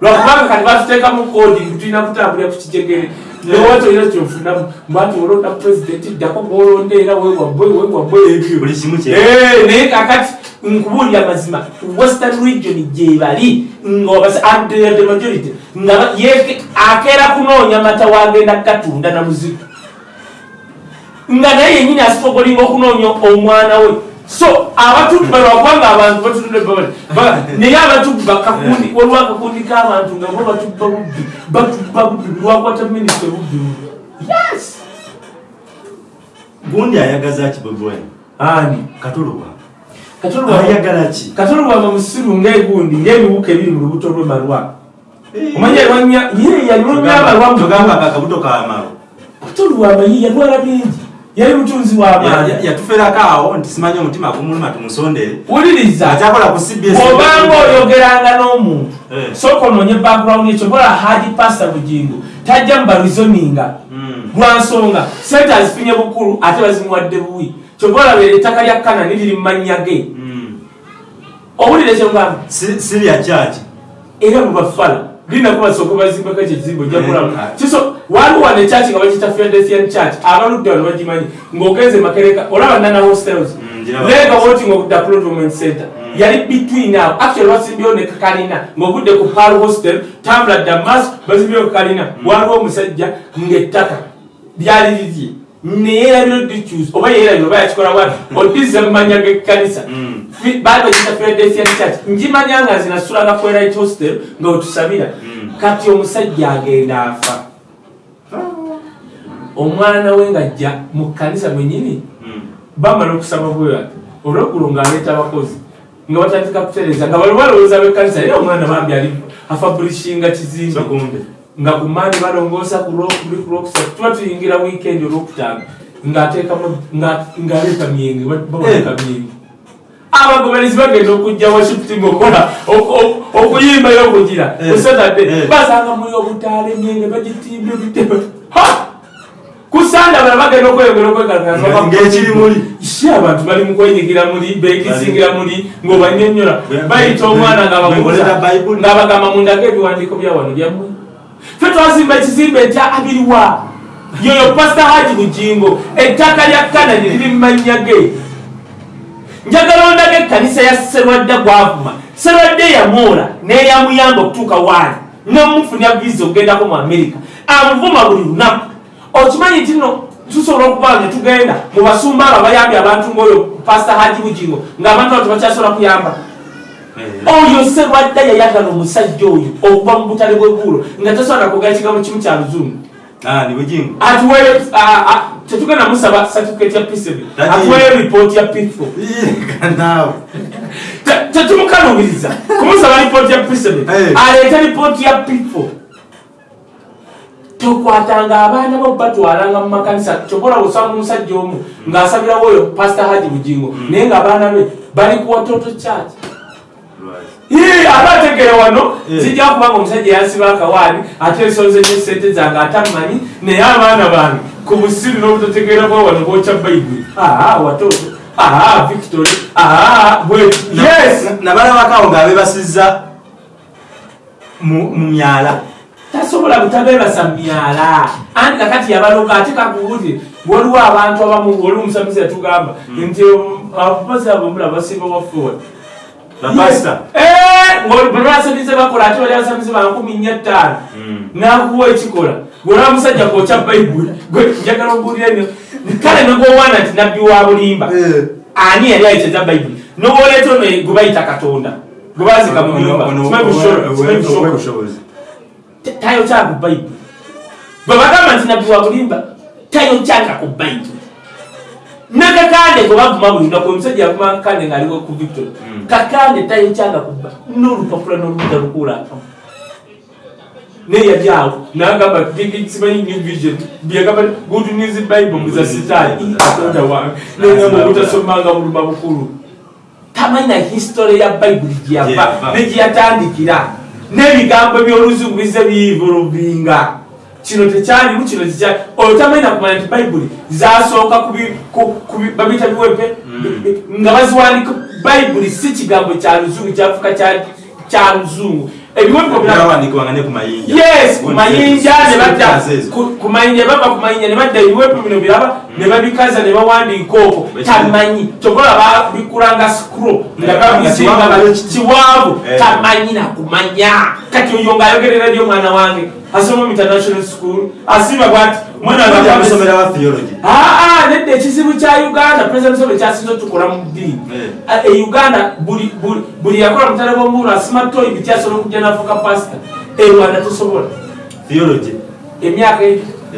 Lwakubanga kati batuteekamu kodi tulina kutambulira ku kijegere nowati olina kyofunamu mbati olonda pulezidenti ddako gwolonda era wewabwe wewabwe ebyo buli kimu kye. Eh, naye kakati nkubuulira mazima western region gyebali ngaobasde majority nga akeera kunoonya mata wagenda gatunda na muzigo nga naye yenyini asitogolinga okunoonya omwana we so abatubba lwakubanga abantu batutudde babali. Ba- naye abatubba kakundi waliwo akakundi k'abantu nga bo batubba bubbi batubba bubbi lwakwata minisita bubbi yes! Gundi ayagaza ki bobi wine ani? Katuluwa. Ayagala ki? Katolwama musiru ngaegundi ngaebibuka ebiri mu lubuto lwemalwa omanye yalwanya ye yalwanya abalwamu tugamba akabuto kamalo katolwama ye yalwala bingi yali mutunzi w'amaani yatuferako awo nti simanyi omutima gumuluma tumusondere wuliriza. Akyakola ku cbs bw'obanga oyogeranga n'omuntu Eh. sooka onoonye background ekyo bola haji pasta bugingo tajja mubarizoninga Mm. lwa nsonga sente azifunye bukulu ate bazimuwadde buwi. Kyobola beera ettaka lya kanani liri mu mannya ge. Mm. owulire kyogamba Si- sirya kyaki era mubafala linako basooka bazimbako ekyo ekizimbo ojjakulamu kiso waliwo wano ekyaki nga bakita philadelphian church abaludde wano bagimanyi ng'ogenze makereka olaba nana hostels. Mm, lega woting of the development center. Yali between awo actually basimbyewo ne kakalina. Ng'ogudde ku pal hostel tambula damas bazimbyewo kakalina. Waliwo omusajja ng'ettaka lyali lirye neyerabira odikyus oba yerabira oba yakikola bwati odiza mumanya gekkanisa Mm. bagita philadelphia church. Njimanya nga zinasulanga right hostel nga wetusabira Mm. kati omusajja agenda afa. Omwana we ngajja mu kkanisa mwenyini bamala okusaba bwewati olweggulo ng'aleeta abakozi nga batandika kutereza nga bali balowooza bekkanisa naye omwana bambi ali afabulishinga kizimbe. So kumbe. Nga ku maani balongoosa ku lwokubiri ku lwokusatu tuba tuyingira wiikendi olwokutaano ng'ateekamu nga- ng'aleeta myenge bawanika myenge abagoberezi bagenda okujja washipting okola ok- ok- okuyimbayo okugira Eh. kusatadde Eh. basanga muli obutaala emyenge bagitimbye bitebe kusanda bala bagenda okweyongera muli. si abantu bali mu kwenyigira muli bekisingira muli ng'obanyonyola bayita omwana ng'abagamba mundage ebiwandiiko bya wano byammwe fe twazimba ekizimbe ekya abiriwa yoyo pasita haji bugingo ettaka lya kanani liri mumannya ge. Njagala ondage ekkanisa ya serwadda gwavuma. Serwadda eyamwola neyamuyamba okutuuka waali. Nomufunya visa okugendako mu amerika amuvuma buli lunaku. Okimanyi nti no tusobola okuba ne tugenda mu basumba abo abayambye abantu ngaoyo pasita haji bugingo ng'abantu abo tebakyasobola kuyamba. Oyo serwadda yayagala omusajja oyo okuva mu butale bweggulo nga tasobola kugala kigambo kimu kya luzungu. Ah, ni bugingo. atuweyo tetugenda musaba certificate ya pcb atuweyo ripooti ya naawe. tetumukanubiriza kumusaba ripooti ya pcb aleeta ripooti ya pitfo tokwatanga abaana bo batwalanga mu makanisa. Kyokola osanga omusajja omu ng'asabirawo oyo pasita haji bugingo. Naye ng'abaana be bali ku watoto church Ate ategere wano zijja kubanga omusajja yansiba akawaani ate ensonze nesente zange atamanyi naye abaana bange ku busiru n'obutategeera bwa wano bwokya bayibuli aa watoto. Aa victory. Aa bwetu yes! Na- nabalabakawo ng'abebasizza mu myala. Tasobola butabeebasa myala. Anti kakati yabaloga ate kakuwulire waliwo abantu abamu oli omusamizi yatugamba nti abakozi abo mula basinga wafuwa bapasita bwebasamize bakola ate bali abasamize ba nkumi nnya ttaano. Mm. nakuwa ekikola gwolaba musajja kwokya bayibuli gwe njagala obuulire nyo kale negwowaana nti nabbi wa bulimba ani yali ayiteza bayibuli nowoleeta ono gwe bayita katonda. Gwe bazika mu nyumba Simanyi bushobozi, simanyi bushobozi. obwebushobozi tayokyanga ku bayibuli bwe bagamba nti nabbi wa bulimba tayokyanga ku bayibuli nakakande gwe bavuma buli lunaku omusajja yavuma ngaaliwo ku victory Mm. kakande tayokyanga kuba n'olupapula n'oluda lukuulakamu naye yali awo nagamba simanyi new vision. Byagamba good news bible muza sitaani katonda wange nengamba obutasomanga buluma bukulu tamanyi na history ya bayibuli gyeyava negyeyatandikira n'ebigambo by'oluzungu bize bivolvinga kino tekyalimu kino tekyali oyo tamanyi nakumanya nti bayibuli zasooka babiyita biwepe. Nga baziwandika bayibuli si kigambo kya luzungu kyafuka kya- luzungu yes ku mayinja ne badda. Sente ezo. ku- ku mayinja bava ku mayinja ne badda ebiwepo bino biraba ne babikaza ne bawandiika okwo. Tamanyi. Tokola babikulanga sikuro nga babizinga Eh. tamanyi nakumanya kati oyo ngaayogerera dy omwana wange asoma mu international school asiba bwati mwana wange Bajja akwame- kusomera wa theology? Aa nedda ekizibu kya uganda president museveni kyasinza otukola mu ddiini. Ah, e uganda buli- yakola mutale bwomuulu asima toyi bityasobola okujja nafuka pasita e rwanda tosobola. Theology? Emyaka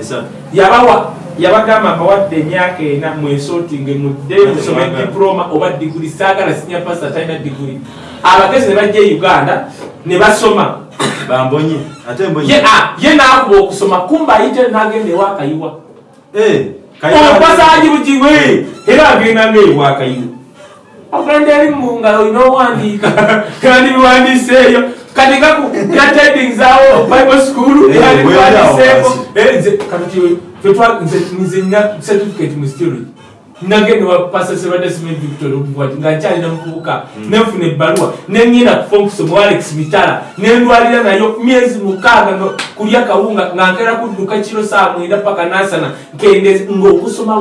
esatu yabawa yabagamba mbawadde emyaka ena mwesootinge mudde musome diploma oba diguli saagala sinya pasita talina diguli abagezi ne bajja e uganda ne basoma bambonye ate mbonye ye ah, ye naakuba okusoma kumba ayite nagenda ewakayiwa Eh, Kayira- omupasaji bugingo eh, era agenda ngaewakayiwa ogenda eri mungalo olina owandiika [LAUGHS] kandi biwandiiseeyo kati gaku gatedings awo bible school Eh, kandi biwandiiseeko. wansi. Eh, nze kati fetwa nze nze nina certificate mu theology nagenda wa pastor sebadde simen victor obuwati nga nkyalina muvubuka nenfuna ebbaluwa neŋŋenda ku fonkusomu alex mitala nendwalira nayo myezi mukaaga kulya kawunga nga nkera kudduka kiro saa mwenda paka nasana nkendeze ngaokusoma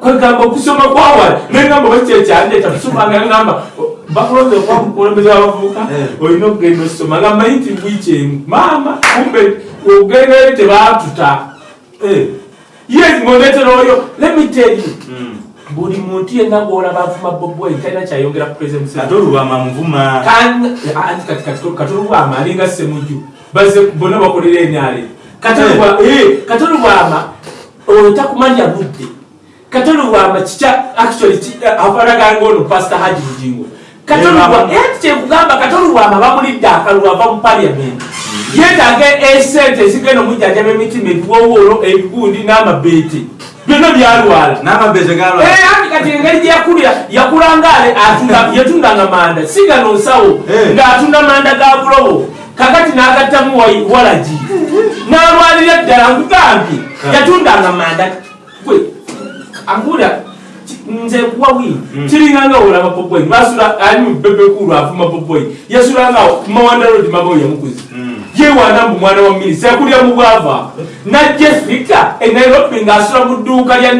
kwegamba okusoma kwawala nengamba bakyekyandeta kusomanga ngamba bakulonze okuba mukulembeze wabavubuka Eh. olina okugenda osoma. Nga manyi nti bwiki emu maama kumbe ogenda eri tebatuta Eh, yes ng'ondeetera oyo let me tell you. Mm. buli muntu yenna ng'olaba avuma bobwai talina kyayongera ku president Museveni. kati olubama anti kati kati katolubwama alinga semujju baze bonna bakolera enyale katolubwama oyo takumanya budde. Katolubwama kikya actually abalaganga ono pastor haji bugingo Eh, kyekugamba katolubwama bamulidde akalulu ava mu parliament yeetaaga esente ezigenda omujjanjaba emitima ebiwowolo ebigundi n'amabeete. Byonna byalwala. Eh, anti kati engeri gyeyakulira yakulangale yatundanga [LAUGHS] manda? Sigano nsawo. Eh. ng'atunda manda ga bulobo kakati n'agattamu wa- walagi n'alwalira ddala nkugambye Ah. yatundanga manda. Gwe angula nze nkuwa wii. Mm. kiringanga olaba popoyi basula ali mu bebekulu afuma popoyi yasulanga mawanda road mabawo yamukuzi Mm. yewana mbu mwana wa minisi yakulya mu bwava. Najja efika e nairobi ng'asula mu dduuka lya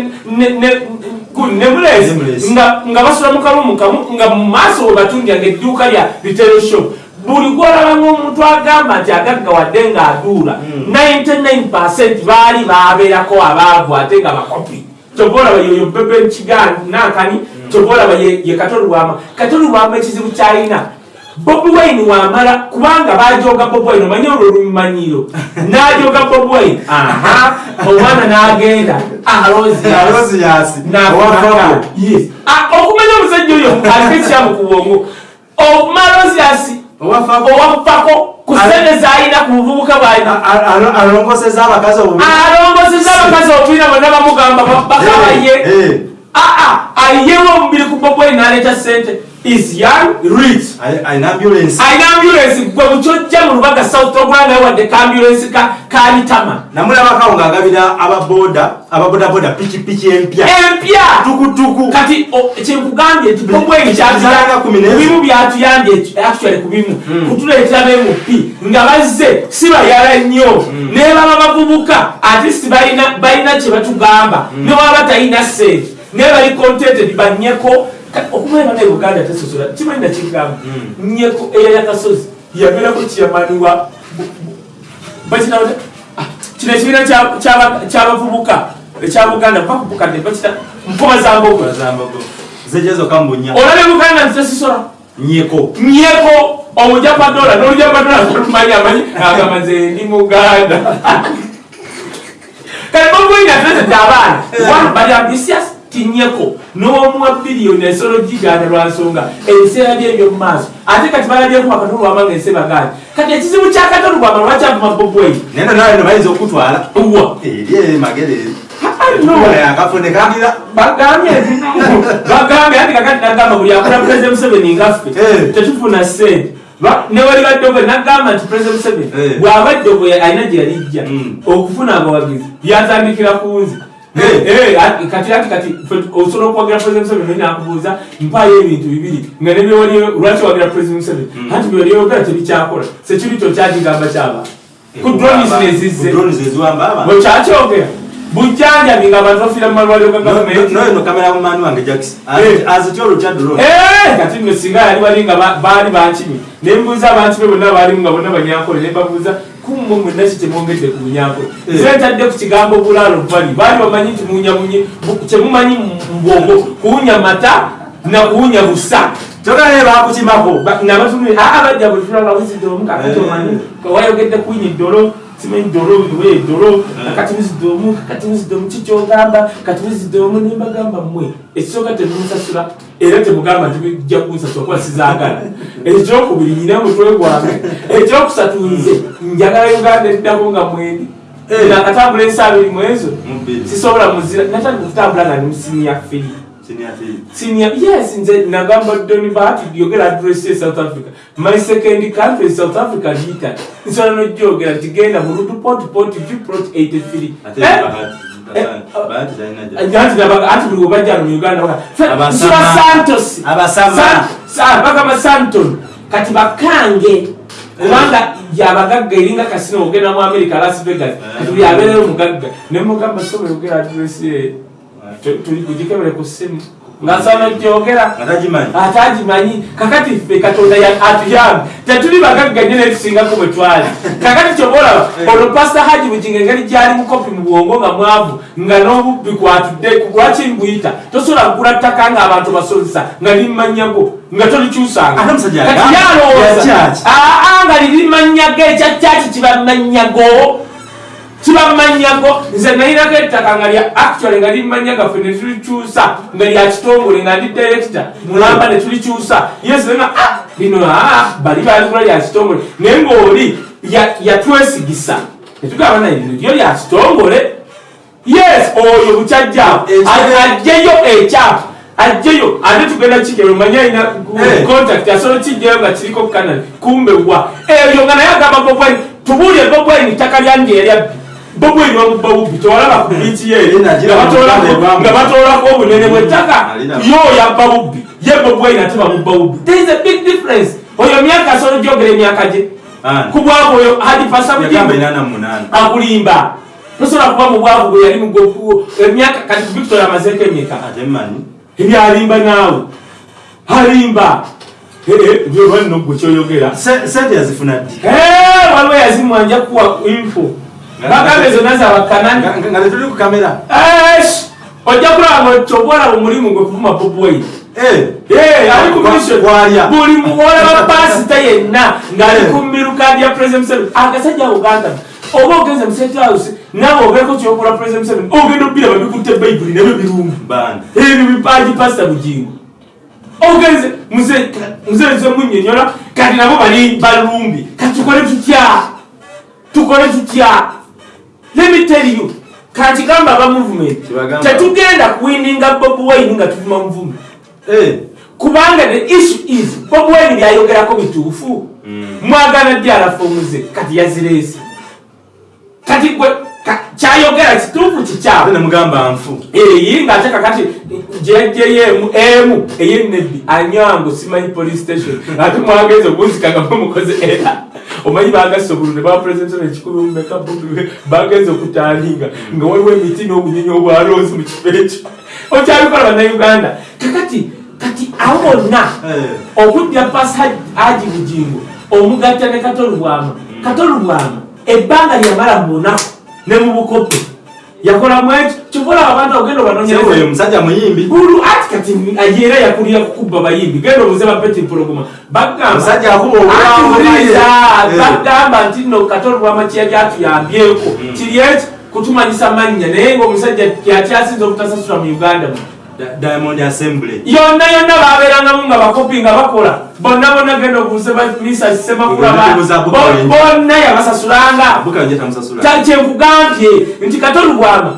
nemulesi nga basula mu kalumu kamu nga mu maaso we batundyanga edduuka lya retail shop. Buli gwolaba ng'omuntu agamba nti agaggawadde ng'aduula Mm. 99 baali babeerako abaavu ate nga bakopi kyova olaba yoyo bebe nankani kyova olaba ye katolubwama katolubwama ekizibu kyalina bobi wine wamala kubanga bajoga bobi wine omanye olwo lumumanyiro [LAUGHS] najoga bobi wine. Aha. Omwana n'agenda. Alozias alozi yasi nakumanga yes. Ah, okumanya omusajja oyo aliko ekyamu ku bwongo omalosias owafako ku sente zalina ku buvubuka bwalina alongoseza abakazi obubi. Alongoseza abakazi obubiina bonna bamugamba bakabaye aa ayewo omubiri ku bobwe naleeta sente is young rich. Alina ambulance. Alina ambulance gwe bukyojja mu lubaga south ogulanga wadde ka ambulance ka kalitama namulabakawo ng'agabira ababoda ababodaboda pikipiki empya. Empya! Tukutuku. Kati kyenkugambye nti bobwe Zanga kumi n'ezo. bimu byatuyambye actually ku bimu. Mm. kutuleetera bmp nga bazze si bayala nnyo Mm. ne baba bavubuka atist balina balina kye batugamba. Ne waba talina sente naye bali contented banyeko Ka- okubeera naye uganda tesosola kimanyi nakigamba Mm. nyeko eyayakasozi yabeerako kiyamaniwa bakinawo kino ekibiina kya- ky'aba- ky'abavubuka ekya buganda mpakubukadde bakita mpoma za mbogo bazambago zejezo kambunya olabe buganda nti tesisola nyeko nyeko omujapadola n'olujapadola tolumanyi amanyi agamba nze ndi muganda. [LAUGHS] Kale bobwine atulesete abaana. Wanu bali ambisias tinyeko n'omuwa biliyoni ensolo giganda lwa nsonga. Ebiseera bye ebyo mu maaso. Ate kati balabyeko bakatolwama nga ensi baganda kati ekizibu kya katolwama lwakyavuma bobwei neno nawe no bayinza okutwala. Wa eri magere no akafune kandira. Bagambye ati kakati nagamba buli akola pulezida museveni ngaffe. Eh. tetufuna sente Ba- newali baddogo nagamba nti pulezida museveni Eh. bw'aba ddogo ya- alina gye yalijja Mm. okufuna abawagizi byatandikira ku nze kati ati kati osobola okuwagira pulezida museveni naye nakubuuza mpaayo ebintu bibiri. Nga nebyewali lwaki wagira pulezida museveni? Mm. anti byolyogera tebikyakola sekiri kyo kyakigamba kyaba. Ku dronis nezizze drones bwekyakyogera bujjanjabi nga abantu bafiira mu malwaliro ga gavumenti. noyo no kamera mumani wange jackson Eh. azitya olutya drone Eh, kati nno singa yali wali nga ba- baali bankimi. Nembuuza abantu be bonna baalimu nga bonna banyankole nembabuuza kumwe mwenna ki kyemwongedde ku bunyankole Eh. zentadde ku kigambo bulaalo bali baali bamanyi nti munyamunyi kyemumanyi mu mbwongo kuwunya mata na kuwunya busa kyogale bakukimako Ba- nabatumire aa bajja bwe tulaba wizidde omu kakati Eh. wayogedde kuyinya eddolo simanyi ddolo we eddolo Eh. kakati wizidde omu kakati wizidde omu kikyogamba kati wizidde omu nembagamba mmwe ekisooka temunsasula era temugamba nti bijja kunsasula kuba sizaagala. Ekyokubiri nyina mutwe gwange. Ekyokusatu nze njagala uganda eddako nga mwendi Eh. nakatambula ensi abiri mu ezo sisobola muzira natandika okutambula nga ndi musinia firi Senior yes nze nagamba doni bahati yogera address ye south africa my second country is south africa lita nsobola nojogera nti genda burudu port port viprot 83 Ate Eh? bahati. Eh, Bahati talina gya- anti nabaga anti buli webajja mu uganda baga, "Fe- Abasama. nsula santos. San- Sa- bagamba santon kati bakange kubanga yabagagga eringa kasino ogenda mu america las vegas kati buli abeereyo mugagga nemugamba sobola yogera address ye Tu- tuli kugikebere ku simu. Ku ngasaana gyogera atagimanyi atagimanyi kakati ffe katonda ya- atuyambe tetuli bagagganye netusingako bwe twali. Kakati kyobaolaba olwo pasita haji buginga engeri gyali mukopi mu bwongo nga mwavu nga n'obubbi kwatudde lwaki mbuyita? Tosobola kugula ttaka ng'abantu basozesa nga limanyago nga tolikyusanga. Ate omusajja kati yagamba, yalowooza ya kyaki. aa nga lirimanyago ekyakyaki kibamanyago kibamanyago nze nayinako ettaka nga lya actually nga limanyaga ffe netulikyusa nga lya kitongole nga ndi director mulamba netulikyusa yesenga lino aa bali baligula lya kitongole. Naye ngaoli ya- yatwesigisa netugamba naye lino lyo lya kitongole. Yes oyo bukyajjaawo Ekyo- ajjeyo ekyapa ajjeyo ate tugenda kigero manye alina Eh. contact asobola kijjayo nga kiriko kanali kumbe wa? Eyo nga naye agamba bobwaini tubuulire bobwaini ttaka lyange erya bobwaini wamubba bubbi tewalaba ku biiki ye Era nagira nga batoolako- obunene bw'ettaka yo yabba bubbi ye bobwaini ate bamubba bubbi there is a big difference. Oyo myaka asobola gyogera emyaka gye ku bwabo oyo hadi pasa yagamba bugingo inana mu munaana akulimba tosobola kuba mu bwavu bwe yali emyaka kati victoria amazeeko mmanyi ebyalimba naawe alimba byobanno gwe kyoyogera Se- sente yazifuna ddi Eh, waliwo yazimwanja kuwa info bagambe zonna zabakanani Nga- tetuli ku kamera. Esh! ojja kulaba nga kyobwolaba omulimu gwe kuvuma bobwai Eh, ali ku Kwa- mission. Kwalya. buli muwolaba [LAUGHS] pasita yenna ng'ali ku mmiruka lya president museveni. Agasajja uganda. Oba ogenze mu state house nawe obeeko kyokola president museveni. Ogenda obbira babikutte bayibuli nebyo birungi. Ebyo bipaji pasita bugingo. Ogenze muzeeze munyonyola kati nabo bali balumbi. Kati tukole tutya? Tukole tutya let me tell you kati gamba aba movement tetugenda kuwininga bob wine nga tuvuma muvumi Eh, kubanga the issue is bob wine byayogerako bituufu. Mwagana ddi alafomuze kati yazireese? Kati gwe kyayogera kituufu ate kikyawe nemugamba nfu. Eyi ngaate kakati jjemu emu eyenebbi anyango simanyi police station. Ate mwagenza okunzikaga mukoze era. Omanyi bagasa obulu ne bapuresentaa ekikumi mumeka bubi bagenza okutandinga. Nga waliwo emiti n'obunyonyi obwaloozi mu kifo ekyo. Okyabikola bannayuganda. Kakati kati abo bonna Eh. okudya pasi haji bugingo omugatta ne katolubwama. Katolubwama ebbanga lyamala mu lunaku ne mu bukope. Yakolamu ekyo kyobola abantu ogenda Sewe obanonyereza musajja muyimbi. Bulu ati kati ya yakulira kukubba bayimbi. Genda obuze bapeti mpologoma bagamba msaja nti no katolubwama kiyali atuyambyeko kiri eki kutumanyisa mannya naye ngaomusajja kutasa obutasasula mu uganda Da- diamond assembly. Yonna yonna babeerangamu nga bakopi nga bakola. Bonna bonna genda obuuze misa semakula bonna yabasasulanga. Kyenkugambye nti katolubwama